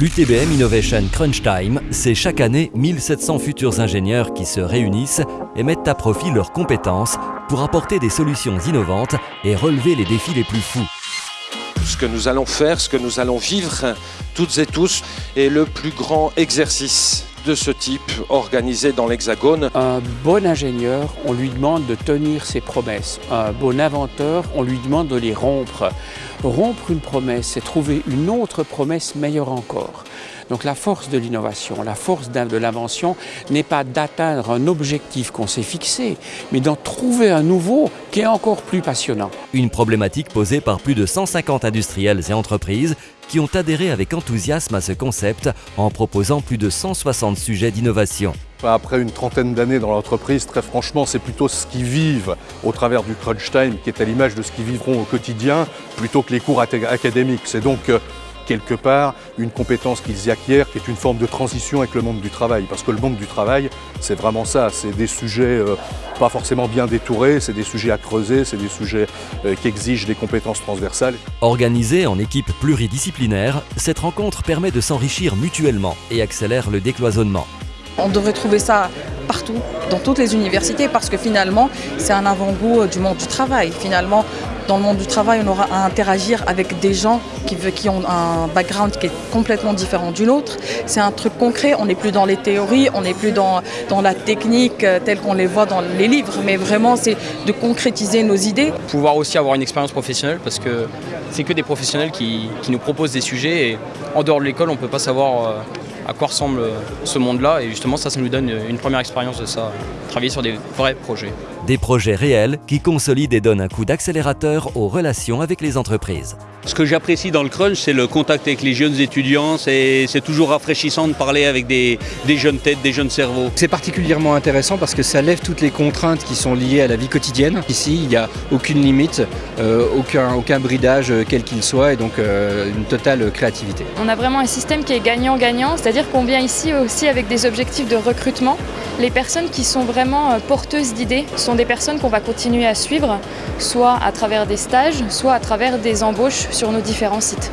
L'UTBM Innovation Crunch Time, c'est chaque année 1700 futurs ingénieurs qui se réunissent et mettent à profit leurs compétences pour apporter des solutions innovantes et relever les défis les plus fous. Ce que nous allons faire, ce que nous allons vivre toutes et tous est le plus grand exercice de ce type organisé dans l'Hexagone. Un bon ingénieur, on lui demande de tenir ses promesses. Un bon inventeur, on lui demande de les rompre. Rompre une promesse, c'est trouver une autre promesse meilleure encore. Donc la force de l'innovation, la force de l'invention n'est pas d'atteindre un objectif qu'on s'est fixé, mais d'en trouver un nouveau qui est encore plus passionnant. Une problématique posée par plus de 150 industriels et entreprises qui ont adhéré avec enthousiasme à ce concept en proposant plus de 160 sujets d'innovation. Après une trentaine d'années dans l'entreprise, très franchement, c'est plutôt ce qu'ils vivent au travers du crunch time qui est à l'image de ce qu'ils vivront au quotidien plutôt que les cours académiques. C'est donc euh, quelque part une compétence qu'ils y acquièrent qui est une forme de transition avec le monde du travail. Parce que le monde du travail, c'est vraiment ça, c'est des sujets euh, pas forcément bien détourés, c'est des sujets à creuser, c'est des sujets euh, qui exigent des compétences transversales. Organisée en équipe pluridisciplinaire, cette rencontre permet de s'enrichir mutuellement et accélère le décloisonnement. On devrait trouver ça partout, dans toutes les universités, parce que finalement, c'est un avant-goût du monde du travail. Finalement, dans le monde du travail, on aura à interagir avec des gens qui, ont un background qui est complètement différent du nôtre. C'est un truc concret, on n'est plus dans les théories, on n'est plus dans, dans la technique euh, telle qu'on les voit dans les livres, mais vraiment c'est de concrétiser nos idées. Pouvoir aussi avoir une expérience professionnelle, parce que c'est que des professionnels qui, qui, nous proposent des sujets, et en dehors de l'école, on ne peut pas savoir euh, à quoi ressemble ce monde-là. Et justement, ça, ça nous donne une première expérience de ça, travailler sur des vrais projets. Des projets réels qui consolident et donnent un coup d'accélérateur aux relations avec les entreprises. Ce que j'apprécie dans le crunch, c'est le contact avec les jeunes étudiants. C'est toujours rafraîchissant de parler avec des, jeunes têtes, des jeunes cerveaux. C'est particulièrement intéressant parce que ça lève toutes les contraintes qui sont liées à la vie quotidienne. Ici, il n'y a aucune limite, euh, aucun, aucun bridage euh, quel qu'il soit et donc euh, une totale créativité. On a vraiment un système qui est gagnant-gagnant, qu'on vient ici aussi avec des objectifs de recrutement. Les personnes qui sont vraiment porteuses d'idées sont des personnes qu'on va continuer à suivre, soit à travers des stages, soit à travers des embauches sur nos différents sites.